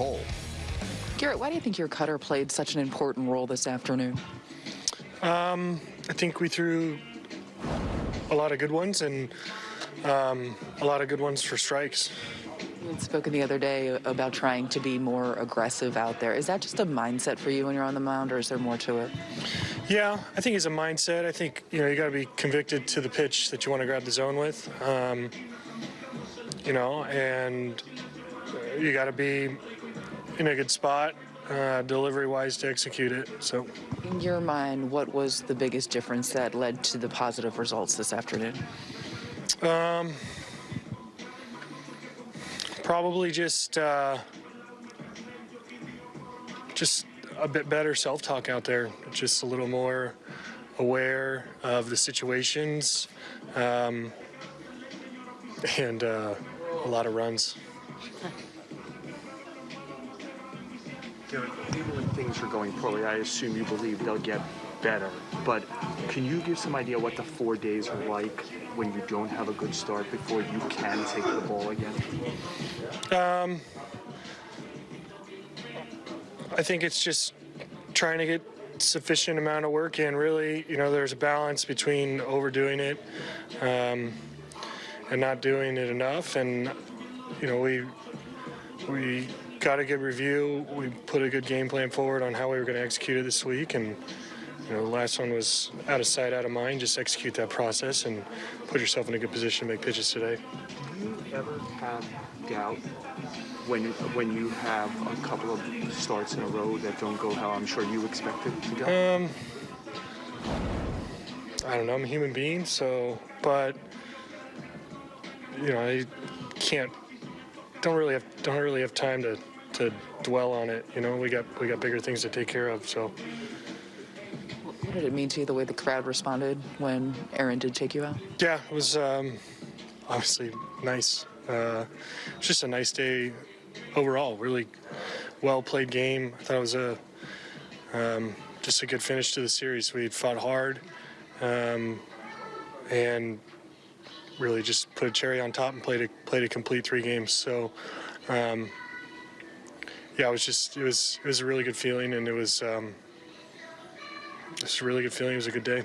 Cole. Gerrit, why do you think your cutter played such an important role this afternoon? Um, I think we threw a lot of good ones and um, a lot of good ones for strikes. You had spoken the other day about trying to be more aggressive out there. Is that just a mindset for you when you're on the mound, or is there more to it? Yeah, I think it's a mindset. I think you know you got to be convicted to the pitch that you want to grab the zone with. Um, you know, and you got to be in a good spot, uh, delivery-wise, to execute it. So, in your mind, what was the biggest difference that led to the positive results this afternoon? Um, probably just uh, just a bit better self-talk out there. Just a little more aware of the situations, um, and uh, a lot of runs. Even when things are going poorly, I assume you believe they'll get better. But can you give some idea what the four days are like when you don't have a good start before you can take the ball again? Um, I think it's just trying to get sufficient amount of work in. Really, you know, there's a balance between overdoing it um, and not doing it enough. And you know, we we got a good review. We put a good game plan forward on how we were going to execute it this week, and you know, the last one was out of sight, out of mind. Just execute that process and put yourself in a good position to make pitches today. Do you ever have doubt when when you have a couple of starts in a row that don't go how I'm sure you expected to go? Um, I don't know. I'm a human being, so but you know, I can't. Don't really have don't really have time to to dwell on it. You know, we got we got bigger things to take care of. So. What did it mean to you the way the crowd responded when Aaron did take you out? Yeah, it was um, obviously nice. Uh, it's just a nice day overall. Really well played game. I thought it was a um, just a good finish to the series. We fought hard um, and really just put a cherry on top and played a played a complete three games. So. Um, yeah, it was just it was it was a really good feeling, and it was um, it was a really good feeling. It was a good day.